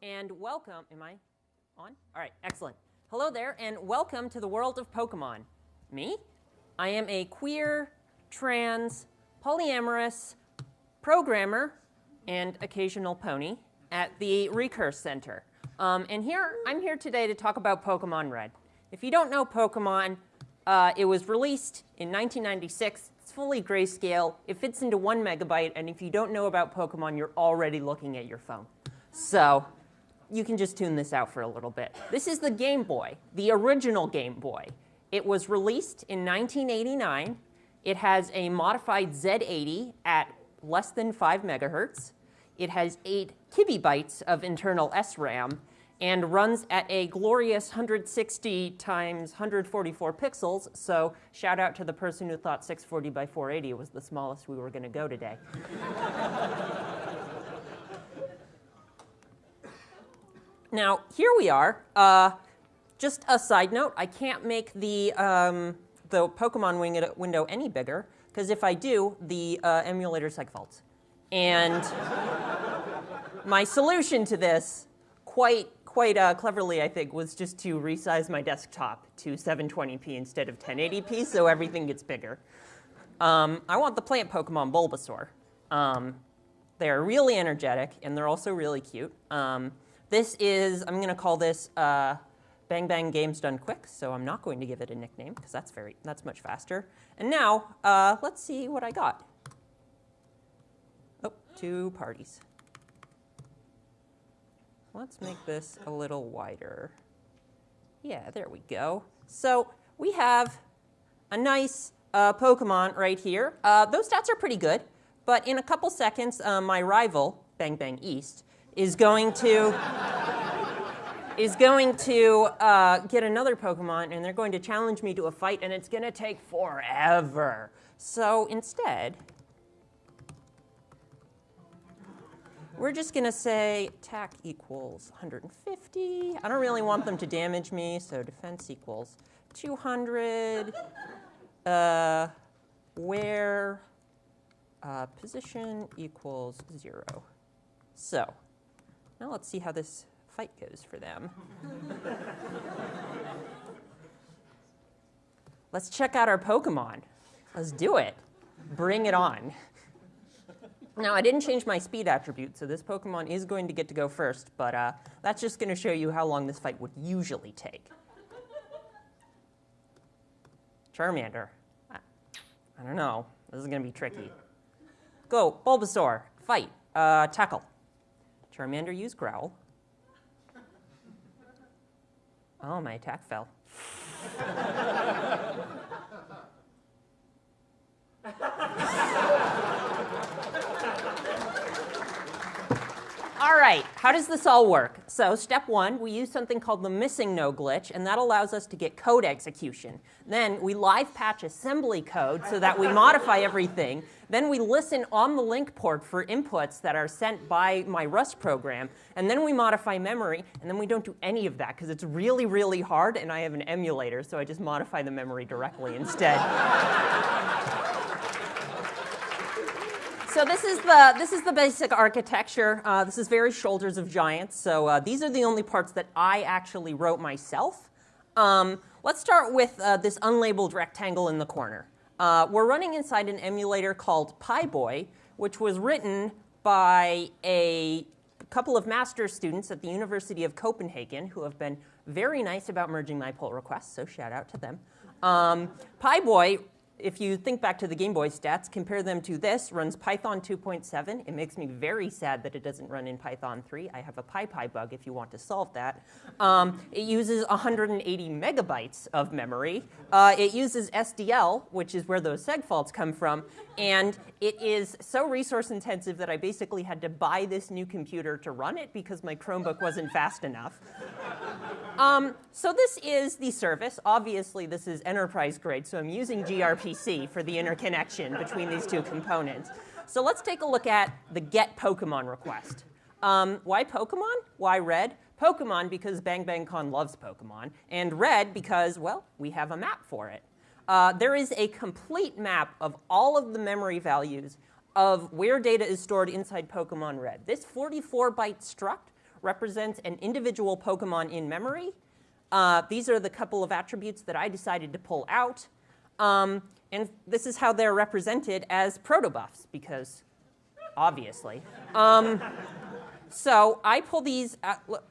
and welcome. Am I on? All right, excellent. Hello there, and welcome to the world of Pokemon. Me? I am a queer, trans, polyamorous programmer and occasional pony at the Recurse Center. Um, and here, I'm here today to talk about Pokemon Red. If you don't know Pokemon, uh, it was released in 1996. It's fully grayscale. It fits into one megabyte, and if you don't know about Pokemon, you're already looking at your phone. So you can just tune this out for a little bit. This is the Game Boy, the original Game Boy. It was released in 1989. It has a modified Z80 at less than 5 megahertz. It has 8 kibibytes of internal SRAM and runs at a glorious 160 times 144 pixels. So shout out to the person who thought 640 by 480 was the smallest we were going to go today. now, here we are. Uh, just a side note, I can't make the, um, the Pokemon window any bigger, because if I do, the uh, emulator segfaults. And my solution to this, quite, quite uh, cleverly, I think, was just to resize my desktop to 720p instead of 1080p, so everything gets bigger. Um, I want the plant Pokemon Bulbasaur. Um, they're really energetic, and they're also really cute. Um, this is, I'm going to call this uh, Bang Bang Games Done Quick, so I'm not going to give it a nickname, because that's, very, that's much faster. And now, uh, let's see what I got. Oh, two parties. Let's make this a little wider. Yeah, there we go. So we have a nice uh, Pokemon right here. Uh, those stats are pretty good, but in a couple seconds, uh, my rival, Bang Bang East, is going to is going to uh, get another Pokemon, and they're going to challenge me to a fight, and it's going to take forever. So instead, we're just going to say attack equals 150. I don't really want them to damage me, so defense equals 200. Uh, where uh, position equals 0. So now let's see how this fight goes for them. Let's check out our Pokemon. Let's do it. Bring it on. Now, I didn't change my speed attribute, so this Pokemon is going to get to go first, but uh, that's just going to show you how long this fight would usually take. Charmander. I, I don't know. This is going to be tricky. Go, Bulbasaur. Fight. Uh, tackle. Charmander use Growl. Oh, my attack fell. all right, how does this all work? So step one, we use something called the MissingNo glitch, and that allows us to get code execution. Then we live patch assembly code so that we modify everything. Then we listen on the link port for inputs that are sent by my Rust program. And then we modify memory. And then we don't do any of that because it's really, really hard. And I have an emulator, so I just modify the memory directly instead. So this is the this is the basic architecture. Uh, this is very shoulders of giants. So uh, these are the only parts that I actually wrote myself. Um, let's start with uh, this unlabeled rectangle in the corner. Uh, we're running inside an emulator called PyBoy, which was written by a couple of master's students at the University of Copenhagen who have been very nice about merging my pull requests, so shout out to them. Um, PyBoy if you think back to the Game Boy stats, compare them to this, runs Python 2.7. It makes me very sad that it doesn't run in Python 3. I have a PyPy bug if you want to solve that. Um, it uses 180 megabytes of memory. Uh, it uses SDL, which is where those seg faults come from. And it is so resource intensive that I basically had to buy this new computer to run it because my Chromebook wasn't fast enough. Um, so this is the service. Obviously, this is enterprise grade, so I'm using gRPC for the interconnection between these two components. So let's take a look at the get Pokemon request. Um, why Pokemon? Why red? Pokemon because Bang Bang Con loves Pokemon, and red because, well, we have a map for it. Uh, there is a complete map of all of the memory values of where data is stored inside Pokemon Red. This 44 byte struct represents an individual Pokemon in memory. Uh, these are the couple of attributes that I decided to pull out. Um, and this is how they're represented as protobufs, because obviously. Um, so I pull these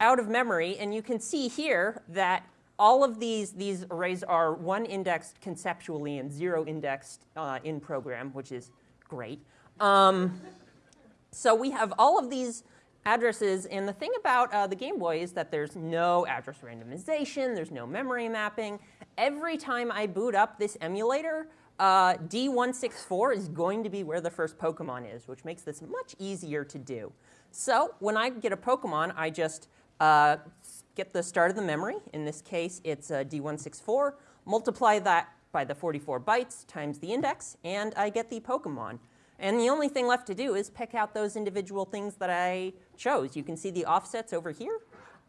out of memory, and you can see here that all of these, these arrays are one indexed conceptually and zero indexed uh, in program, which is great. Um, so we have all of these addresses, and the thing about uh, the Game Boy is that there's no address randomization, there's no memory mapping. Every time I boot up this emulator, uh, D164 is going to be where the first Pokemon is, which makes this much easier to do. So when I get a Pokemon, I just uh, get the start of the memory. In this case, it's uh, D164. Multiply that by the 44 bytes times the index, and I get the Pokemon. And the only thing left to do is pick out those individual things that I chose. You can see the offsets over here.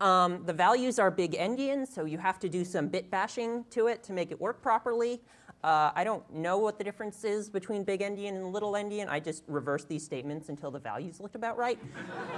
Um, the values are big endian, so you have to do some bit bashing to it to make it work properly. Uh, I don't know what the difference is between big endian and little endian. I just reversed these statements until the values looked about right.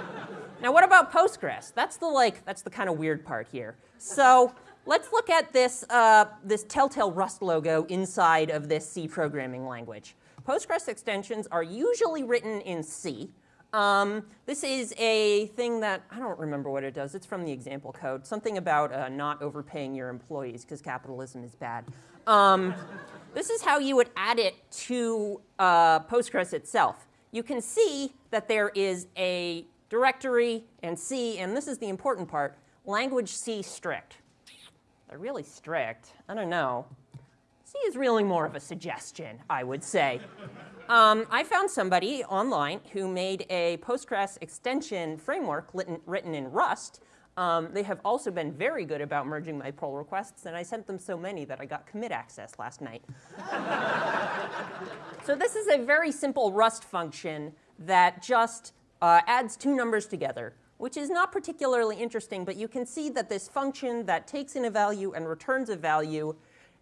now, what about Postgres? That's the like, that's the kind of weird part here. So let's look at this, uh, this Telltale Rust logo inside of this C programming language. Postgres extensions are usually written in C. Um, this is a thing that, I don't remember what it does. It's from the example code. Something about uh, not overpaying your employees because capitalism is bad. Um, this is how you would add it to uh, Postgres itself. You can see that there is a directory and C, and this is the important part, language C strict. They're really strict. I don't know. C is really more of a suggestion, I would say. Um, I found somebody online who made a Postgres extension framework written in Rust um, they have also been very good about merging my pull requests, and I sent them so many that I got commit access last night. so this is a very simple Rust function that just uh, adds two numbers together, which is not particularly interesting, but you can see that this function that takes in a value and returns a value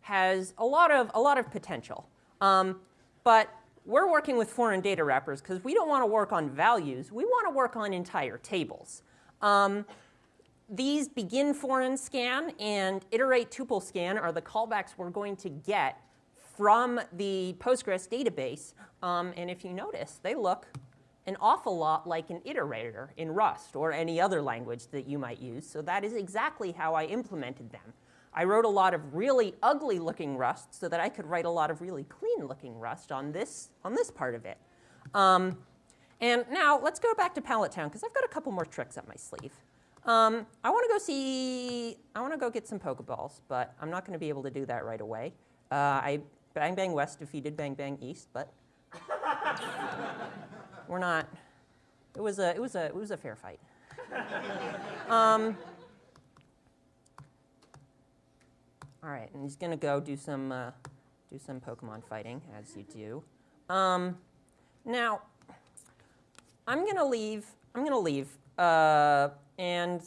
has a lot of, a lot of potential. Um, but we're working with foreign data wrappers because we don't want to work on values. We want to work on entire tables. Um, these begin foreign scan and iterate tuple scan are the callbacks we're going to get from the Postgres database. Um, and if you notice, they look an awful lot like an iterator in Rust or any other language that you might use. So that is exactly how I implemented them. I wrote a lot of really ugly looking Rust so that I could write a lot of really clean looking Rust on this, on this part of it. Um, and now let's go back to Pallet Town because I've got a couple more tricks up my sleeve. Um, I want to go see, I want to go get some Pokeballs, but I'm not going to be able to do that right away. Uh, I Bang Bang West defeated Bang Bang East, but we're not. It was a, it was a, it was a fair fight. um, all right, and he's going to go do some, uh, do some Pokemon fighting, as you do. Um, now, I'm going to leave, I'm going to leave uh, and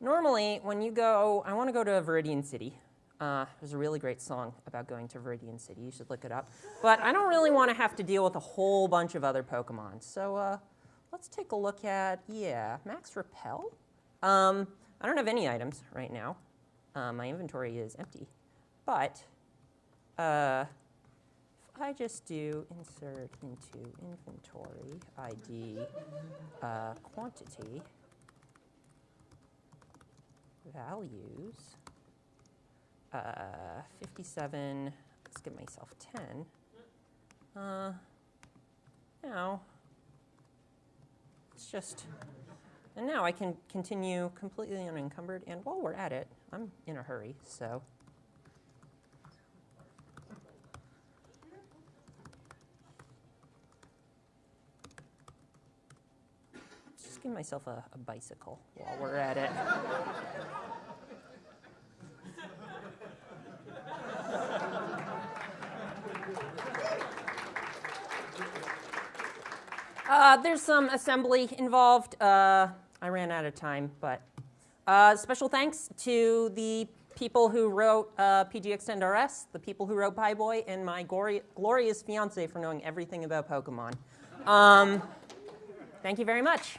normally, when you go, I want to go to Viridian City. Uh, there's a really great song about going to Viridian City. You should look it up. But I don't really want to have to deal with a whole bunch of other Pokemon. So uh, let's take a look at, yeah, Max Repel. Um, I don't have any items right now. Uh, my inventory is empty. But uh, if I just do insert into inventory ID uh, quantity, values, uh, 57, let's give myself 10. Uh, now, it's just, and now I can continue completely unencumbered. And while we're at it, I'm in a hurry, so. Just give myself a, a bicycle while we're at it. Uh, there's some assembly involved. Uh, I ran out of time, but uh, special thanks to the people who wrote uh, pg-extend-rs, the people who wrote PyBoy, and my glorious fiance for knowing everything about Pokemon. Um, thank you very much.